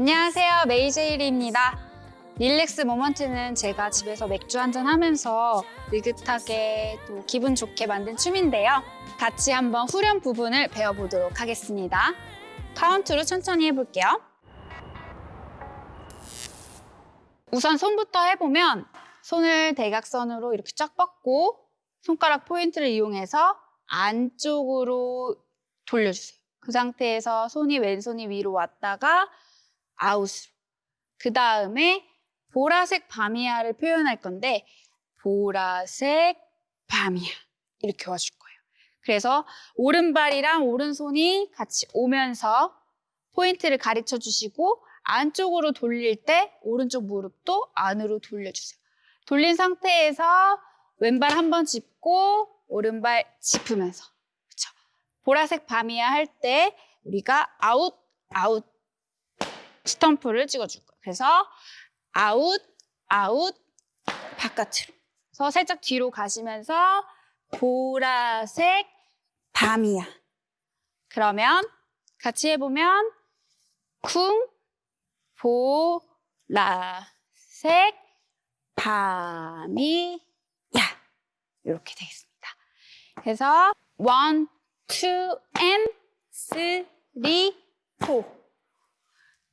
안녕하세요. 메이제이 리입니다. Relax Moment는 제가 집에서 맥주 한잔 하면서 느긋하게 또 기분 좋게 만든 춤인데요. 같이 한번 후렴 부분을 배워보도록 하겠습니다. 카운트로 천천히 해볼게요. 우선 손부터 해보면 손을 대각선으로 이렇게 쫙 뻗고 손가락 포인트를 이용해서 안쪽으로 돌려주세요. 그 상태에서 손이 왼손이 위로 왔다가 아웃으로. 그 다음에 보라색 바미야를 표현할 건데 보라색 바미야 이렇게 와줄 거예요. 그래서 오른발이랑 오른손이 같이 오면서 포인트를 가르쳐 주시고 안쪽으로 돌릴 때 오른쪽 무릎도 안으로 돌려주세요. 돌린 상태에서 왼발 한 번 짚고 오른발 짚으면서 그렇죠? 보라색 밤이야 할 때 우리가 아웃 아웃 스탬프를 찍어줄 거예요. 그래서 아웃, 아웃, 바깥으로. 그래서 살짝 뒤로 가시면서 보라색, 밤이야. 그러면 같이 해보면 쿵, 보라색, 밤이야. 이렇게 되겠습니다. 그래서 one, two, and three, four.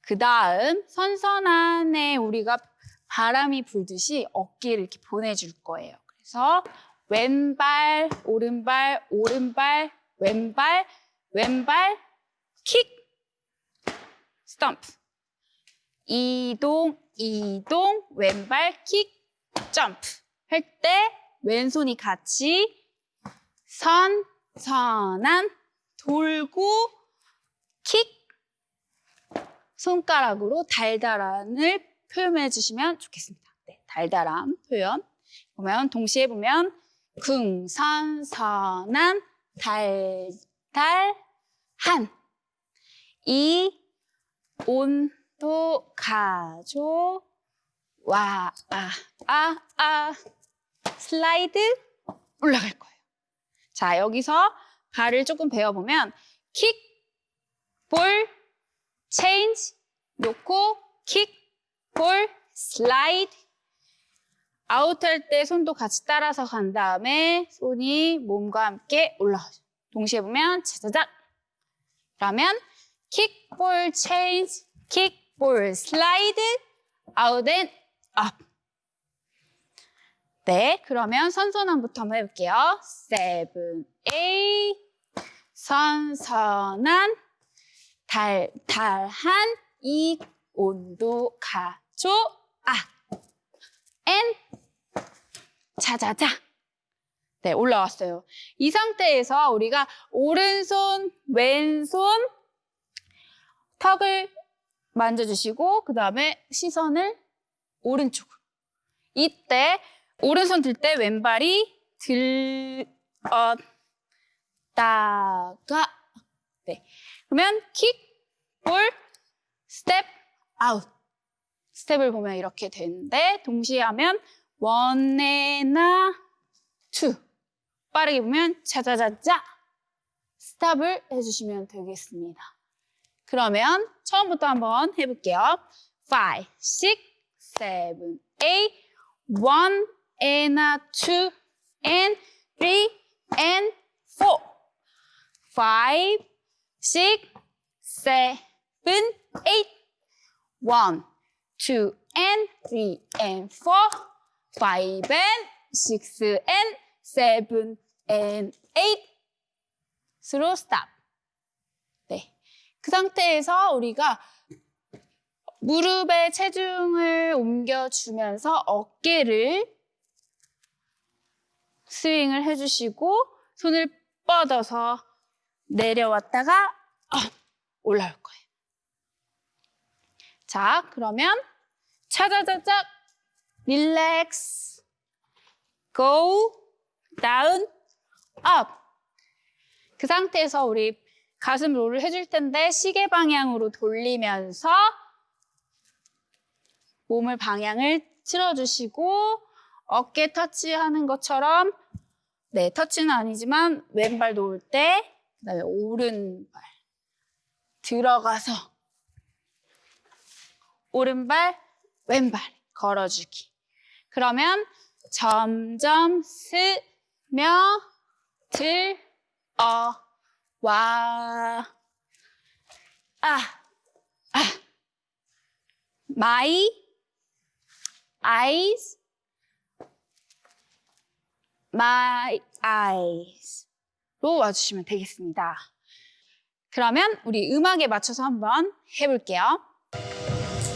그 다음 선선한에 우리가 바람이 불듯이 어깨를 이렇게 보내줄 거예요. 그래서 왼발, 오른발, 오른발, 왼발, 왼발, 킥, 스탬프. 이동, 이동, 왼발, 킥, 점프. 할 때 왼손이 같이 선, 선한, 돌고, 킥, 손가락으로 달달함을 표현해 주시면 좋겠습니다. 네, 달달함 표현. 보면 동시에 보면 궁선선한 달달한 이 온도 가조 와아 아 아, 슬라이드 올라갈 거예요. 자 여기서 발을 조금 배워보면 킥, 볼, 체인지 놓고 킥, 볼, 슬라이드 아웃할 때 손도 같이 따라서 간 다음에 손이 몸과 함께 올라가죠. 동시에 보면 차자작 그러면 kick, ball, change kick, ball, slide out and up. 네, 그러면 선선함부터 한번 해볼게요. seven, eight 선선한 달달한 이 온도 가져아 엔. 자자자. 네 올라왔어요. 이 상태에서 우리가 오른손 왼손 턱을 만져주시고 그 다음에 시선을 오른쪽으로 이때 오른손 들 때 왼발이 들었다가. 네. 그러면 kick, ball, step out. 스텝을 보면 이렇게 되는데 동시에 하면 one and a two 빠르게 보면 자자자자 stop을 해주시면 되겠습니다. 그러면 처음부터 한번 해볼게요. 5, 6, 7, 8, 1 and 2 and 3 and 4 5, 6, 7, been eight. One, two, and three, and four, five, and six, and seven, and eight. Slow stop. 네. 그 상태에서 우리가 무릎에 체중을 옮겨주면서 어깨를 스윙을 해주시고 손을 뻗어서 내려왔다가 올라올 거예요. 자, 그러면 차자자작 릴렉스 go down up. 그 상태에서 우리 가슴 롤을 해줄 텐데 시계 방향으로 돌리면서 몸을 방향을 틀어주시고 어깨 터치하는 것처럼 네 터치는 아니지만 왼발 놓을 때 그다음에 오른발 들어가서 오른발, 왼발 걸어주기. 그러면 점점 스며 들어 와. 아, 아. My eyes, my eyes로 와주시면 되겠습니다. 그러면 우리 음악에 맞춰서 한번 해볼게요.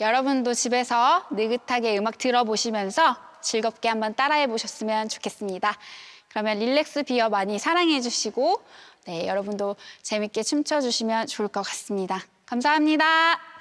여러분도 집에서 느긋하게 음악 들어보시면서 즐겁게 한번 따라해 보셨으면 좋겠습니다. 그러면 릴렉스 비어 많이 사랑해 주시고, 네, 여러분도 재밌게 춤춰 주시면 좋을 것 같습니다. 감사합니다.